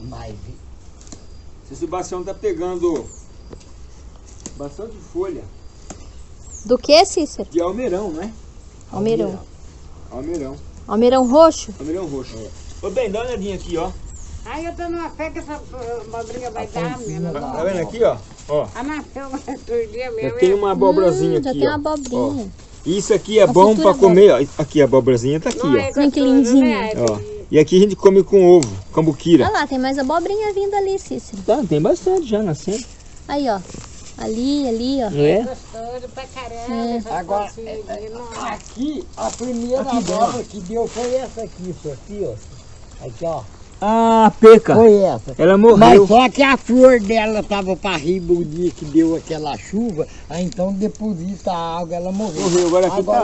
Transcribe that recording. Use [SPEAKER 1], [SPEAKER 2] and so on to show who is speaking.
[SPEAKER 1] Mas
[SPEAKER 2] Esse Sebastião tá pegando bastante folha
[SPEAKER 3] Do que, Cícero?
[SPEAKER 2] de almeirão, né?
[SPEAKER 3] Almeirão.
[SPEAKER 2] Almeirão.
[SPEAKER 3] Almeirão roxo?
[SPEAKER 2] Almeirão roxo. Ô, bem, dá uma olhadinha aqui, ó.
[SPEAKER 4] Ai, eu tô numa fé que essa abobrinha vai dar, minha.
[SPEAKER 2] Tá, tá vendo aqui, ó? Ó,
[SPEAKER 4] Ah, nasceu outro dia
[SPEAKER 2] já
[SPEAKER 4] mesmo.
[SPEAKER 2] tem uma abobrazinha
[SPEAKER 3] Hum, já
[SPEAKER 2] aqui,
[SPEAKER 3] tem
[SPEAKER 2] ó.
[SPEAKER 3] uma abobrinha.
[SPEAKER 2] Isso aqui é
[SPEAKER 3] Uma
[SPEAKER 2] bom pra comer, ó. Aqui a abobrazinha tá aqui,
[SPEAKER 4] Não é
[SPEAKER 2] ó.
[SPEAKER 3] Tem que
[SPEAKER 4] gostoso,
[SPEAKER 3] lindinho.
[SPEAKER 4] né?
[SPEAKER 2] ó. E aqui a gente come com ovo, cambuquira.
[SPEAKER 3] Olha lá, tem mais abobrinha vindo ali, Cícero.
[SPEAKER 2] Tá, tem bastante já nascendo.
[SPEAKER 3] Aí, ó. Ali, ali, ó.
[SPEAKER 2] É?
[SPEAKER 4] Gostoso pra caramba.
[SPEAKER 3] É.
[SPEAKER 1] Agora,
[SPEAKER 4] calcinha de- não.
[SPEAKER 1] aqui, a primeira
[SPEAKER 2] Aqui,
[SPEAKER 1] abóbora que deu foi essa aqui, isso aqui, ó. Aqui, ó.
[SPEAKER 2] Ah, peca.
[SPEAKER 1] Foi essa.
[SPEAKER 2] Ela
[SPEAKER 1] Mas
[SPEAKER 2] morreu.
[SPEAKER 1] só que a flor dela tava para riba o dia que deu aquela chuva, aí então deposita a água, ela morreu.
[SPEAKER 2] Morreu, agora aqui tá